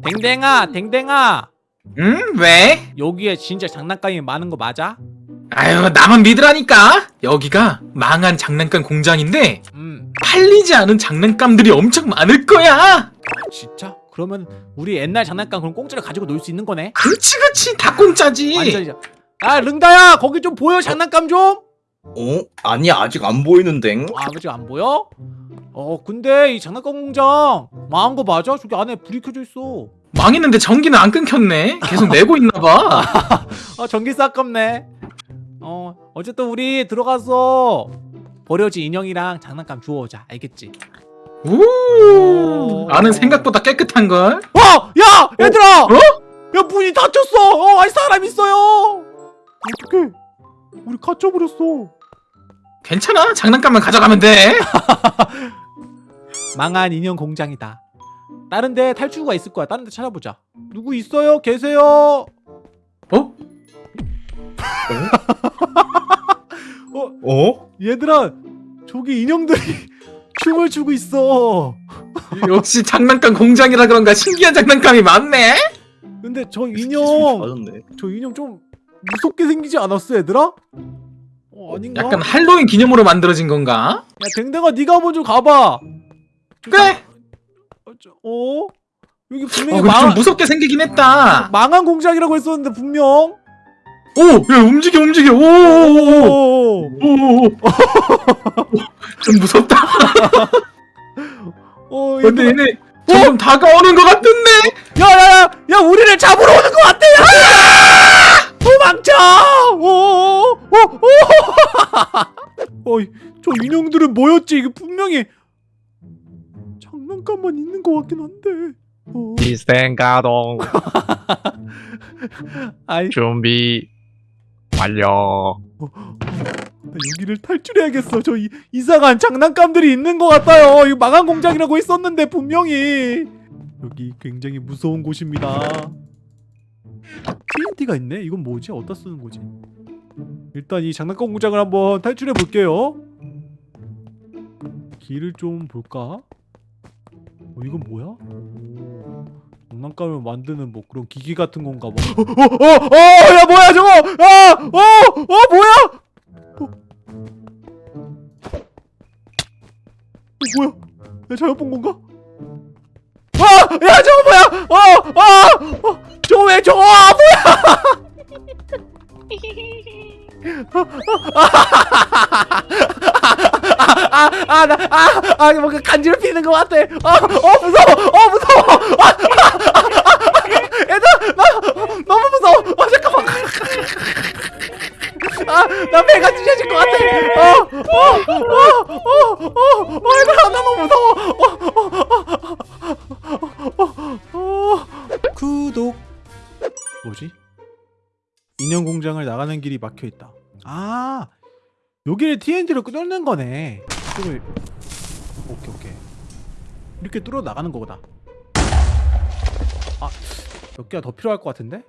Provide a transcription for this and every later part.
댕댕아 댕댕아 응? 왜? 여기에 진짜 장난감이 많은 거 맞아? 아유 나만 믿으라니까 여기가 망한 장난감 공장인데 음 팔리지 않은 장난감들이 엄청 많을 거야 진짜? 그러면 우리 옛날 장난감 그럼 공짜로 가지고 놀 수 있는 거네? 그렇지 그렇지 다 공짜지 완전히 아 릉다야 거기 좀 보여 장난감 좀? 어? 아니 아직 안 보이는데 아 아버지 안 보여? 어 근데 이 장난감 공장 망한 거 맞아? 저기 안에 불이 켜져 있어 망했는데 전기는 안 끊겼네 계속 내고 있나봐 아 전기세 아깝네 어 어쨌든 우리 들어가서 버려진 인형이랑 장난감 주워오자 알겠지? 오 안은 생각보다 깨끗한걸 어! 야! 얘들아! 어? 야 문이 닫혔어! 어 아니 사람 있어요! 어떡해 우리 갇혀버렸어 괜찮아 장난감만 가져가면 돼 망한 인형 공장이다 다른 데 탈출구가 있을 거야 다른 데 찾아보자 누구 있어요? 계세요? 어? 어? 얘들아 저기 인형들이 춤을 추고 있어 역시 장난감 공장이라 그런가 신기한 장난감이 많네 근데 저 인형. 저 인형 좀 무섭게 생기지 않았어 얘들아? 어 아닌가? 약간 할로윈 기념으로 만들어진 건가? 야 댕댕아 네가 먼저 가봐 그래 어, 저- 어? 여기 어, 분명히 좀 망, 무섭게 생기긴 했다. 망한 공장이라고 했었는데 분명? 오! 야 움직여 움직여. 오오오오. 오, 좀 무섭다. 어, 근데. 얘네 점점 다가오는 것 같은데? 야야야 야 우리를 잡으러 오는 것 같아. 야! 도망쳐! 오오오오. 어이 저 인형들은 뭐였지? 이게 분명히 장난감만 있는 것 같긴 한데 어. 시스템 가동 아이 준비 완료 나 여기를 탈출해야겠어 저 이, 이상한 장난감들이 있는 것 같아요 이거 망한 공장이라고 했었는데 분명히 여기 굉장히 무서운 곳입니다 TNT가 있네? 이건 뭐지? 어디다 쓰는 거지? 일단 이 장난감 공장을 한번 탈출해 볼게요 길을 좀 볼까? 어, 이건 뭐야? 오, 장난감을 만드는 뭐 그런 기기 같은 건가 봐 어, 어, 어, 어, 야 뭐야 저거 아, 어, 어, 뭐야 어. 어, 뭐야? 내가 잘못 본 건가? 아! 야 저거 뭐야? 어! 어! 어! 저거 왜 저거 아, 뭐야? 아, 아, 나, 아, 아, 뭔가 간지럽히는 것 같아. 어, 어, 무서워, 어, 무서워. 아, 아, 아, 아, 얘들아, 나 너무 무서워. 어, 잠깐만. 아, 나 배가 찢어질 것 같아. 어, 어, 어, 어, 어, 어, 얘들아, 나 너무 무서워. 어, 어, 어, 어, 어. 구독. 뭐지? 인형 공장을 나가는 길이 막혀 있다. 아, 여기를 TNT로 뚫는 거네. 이걸 오케이 오케이. 이렇게 뚫어 나가는 거다. 아, 몇 개가 더 필요할 것 같은데?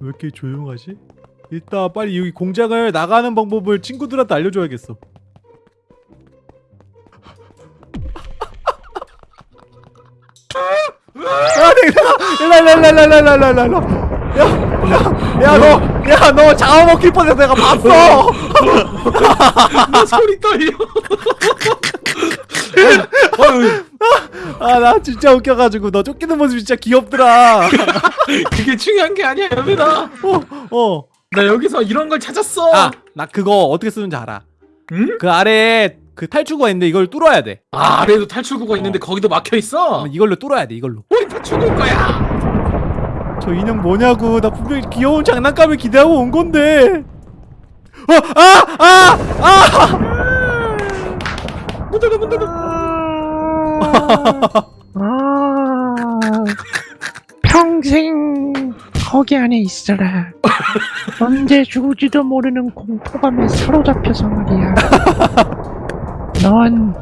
왜 이렇게 조용하지? 일단 빨리 여기 공장을 나가는 방법을 친구들한테 알려줘야겠어. 야, 내가 일라 일라 일라 일라 일라 일라. 야, 야, 야, 너, 야, 너 잡아먹힐 뻔해서 내가 봤어. 나 소리 떨려 아, 나 진짜 웃겨가지고 너 쫓기는 모습 진짜 귀엽더라. 그게 중요한 게 아니야 여민아 어, 어. 나 여기서 이런 걸 찾았어 아, 나 그거 어떻게 쓰는지 알아. 응? 그 아래에 그 탈출구가 있는데 이걸 뚫어야 돼. 아 아래도 탈출구가 있는데 거기도 막혀 있어 이걸로 뚫어야 돼, 이걸로. 우리 다 죽을 거야 저 인형 뭐냐고. 나 분명히 귀여운 장난감을 기대하고 온 건데. 어, 아, 아, 아! 문 닫아 문 닫아 아, 평생 거기 안에 있어라 언제 죽을지도 모르는 공포감에 사로잡혀서 말이야 넌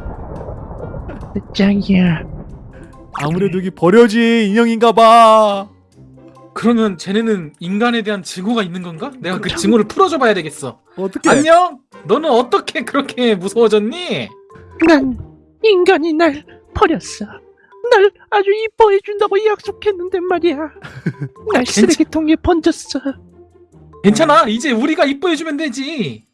끝장이야 아무래도 여기 버려진 인형인가 봐. 그러면 쟤네는 인간에 대한 증오가 있는 건가? 내가 그 증오를 풀어줘 봐야 되겠어 어떻게? 안녕? 너는 어떻게 그렇게 무서워졌니? 난 인간이 날 버렸어 날 아주 이뻐해 준다고 약속했는데 말이야. 날 쓰레기통에 번졌어. 괜찮아. 이제 우리가 이뻐해 주면 되지.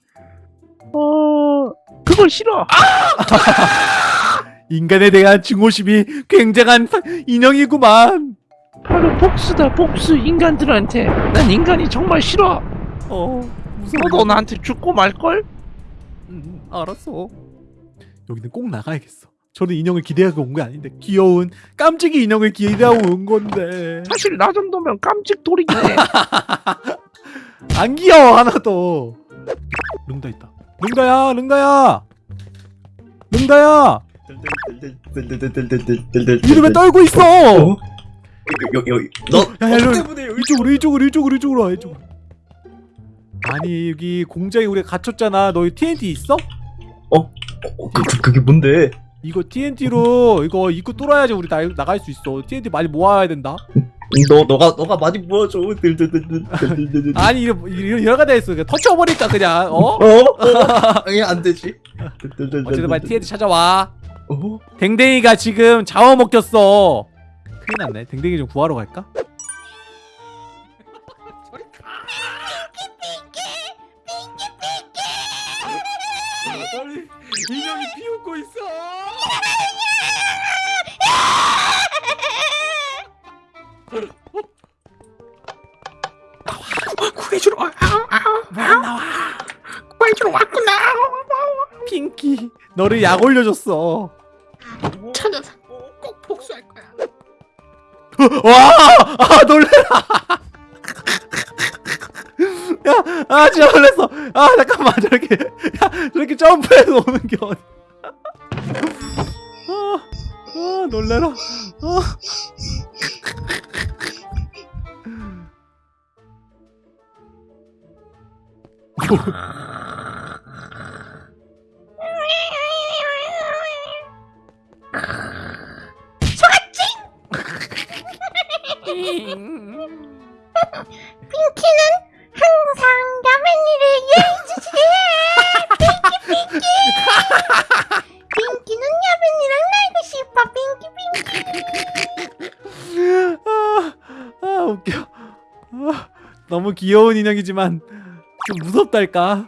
어, 그걸 싫어. 인간에 대한 증오심이 굉장한 사- 인형이구만. 바로 복수다 복수 인간들한테. 난 인간이 정말 싫어. 어, 무서워. 너도 나한테 죽고 말걸? 음, 알았어. 여기는 꼭 나가야겠어. 저는 인형을 기대하고 온 게 아닌데 귀여운 깜찍이 인형을 기대하고 온 건데 사실 나 정도면 깜찍 돌이네. 안 귀여워 하나도. 릉다 있다. 릉다야, 릉다야, 릉다야. 이를 왜 떨고 있어? 어? 여기 여기 너 야, 야, 너 너- 때문에 여기 이쪽으로, 이쪽으로, 이쪽으로, 이쪽으로 와, 이쪽으로. 아니 여기 공장에 우리가 갇혔잖아. 너 TNT 있어? 어, 그, 그, 그게 뭔데? 이거 TNT로 이거 입구 뚫어야지 우리 나, 나갈 수 있어. TNT 많이 모아야 된다. 너 너가 너가 많이 모아줘. 아니 이러 이러 이러가 돼 있어. 그냥 터쳐버릴까 그냥. 어? 어? 어? 아니 안 되지. 어쨌든 빨리 TNT 찾아와. 어? 댕댕이가 지금 잡아먹혔어. 큰일 났네. 댕댕이 좀 구하러 갈까? 인형이 비웃고 있어. 구해주러 와. 구해주러 왔구나. 핑키, 너를 약 올려줬어. 와! 아 놀래라. 야, 아 진짜 놀랬어. 아 잠깐만 저렇게, 야 저렇게 점프해서 오는 게 어디? 아, 아 놀래라. 아. 항상 야맨이를 이해해주지 핑키 핑키 핑키는 야맨이랑 날고 싶어 핑키 핑키 아, 아 웃겨. 아, 너무 귀여운 인형이지만 좀 무섭달까.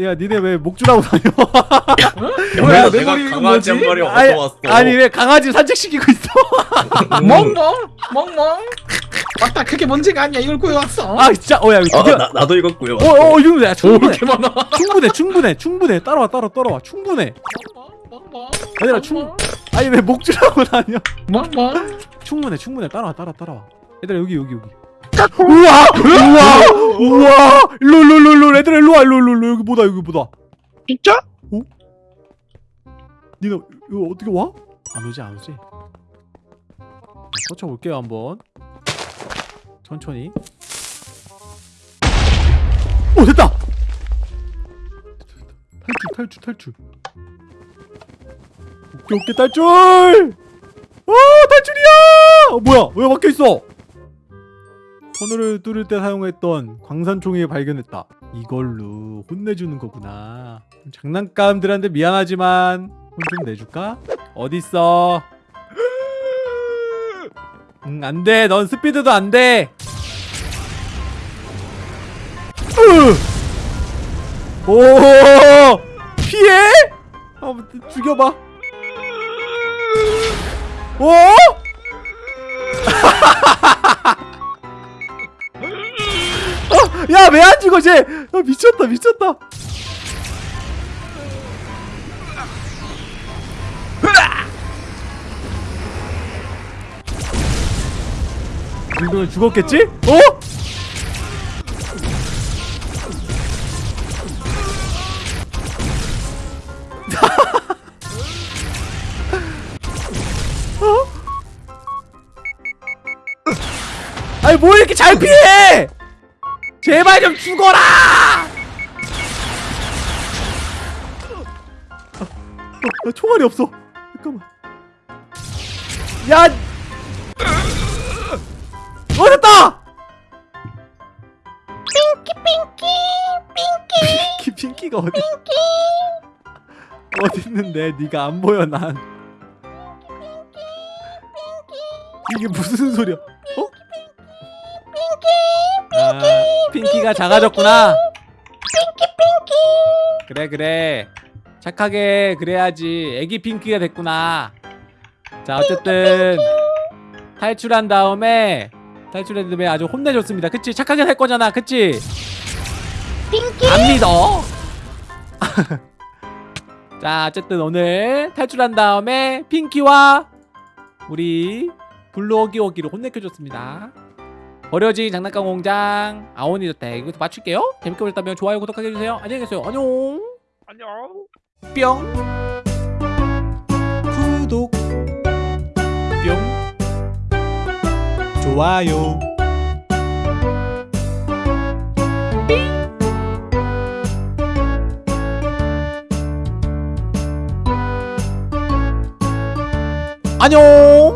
야, 야 니네 왜 목줄하고 다녀? 뭐야, 야, 내 머리 이거 강아지 한 뭐지? 마리 아니, 얻어왔어. 아니 왜 강아지 산책시키고 있어? 멍멍 멍멍. 맞다. 그게 문제가 아니야. 이걸 구해왔어. 아 진짜 어야 이거 어, 드디어 나 나도 이겼고요. 어어 이거 야 오, 충분해. 충분해 충분해 충분해 따라와 따라 따라와 충분해 멍멍. 얘들아, 충- 아니 왜 목줄하고 다녀 멍멍. 충분해 충분해 따라와 따라 따라와 얘들아 여기 여기 여기 우와! 우와! 우와! 일로 일로 일로 일로 얘들아 일로 와 일로 일로 일로. 여기 보다 여기 보다. 진짜? 니네 이거 어떻게 와? 안 오지 안 오지. 터쳐볼게요 한번. 천천히. 오 됐다! 탈출 탈출 탈출. 오케이 오케이 탈출! 아 탈출이야! 어, 뭐야? 왜 막혀있어 터널을 뚫을 때 사용했던 광산총을 발견했다 이걸로 혼내주는 거구나 장난감들한테 미안하지만 혼 좀 내줄까? 어딨어? 응 안 돼 넌 스피드도 안 돼 오 피해? 한번 죽여봐 오? 야 왜 안 죽어 쟤 아, 미쳤다 미쳤다 이 정도면 죽었겠지? 어? 어? 아니 뭐 이렇게 잘 피해! 제발 좀 죽어라! 아, 아, 총알이 없어. 잠깐만. 야! 어 됐다! 핑키 핑키 핑키 핑키 핑키가 어디? 어디 있는데 네가 안 보여 난. 이게 무슨 소리야? 핑키가 작아졌구나. 그래 그래. 착하게 그래야지. 애기 핑키가 됐구나. 자 어쨌든 탈출한 다음에 탈출한 다음에 아주 혼내줬습니다. 그치? 착하게 살 거잖아. 그치? 핑키 안 믿어. 자, 어쨌든 오늘 탈출한 다음에 핑키와 우리 블루오기오기를 혼내켜줬습니다. 버려진 장난감 공장 아오니 저택 이것도 맞출게요. 재밌게 보셨다면 좋아요 구독하게 해주세요. 안녕히 계세요. 안녕. 안녕. 뿅. 구독. 뿅. 좋아요. 안녕.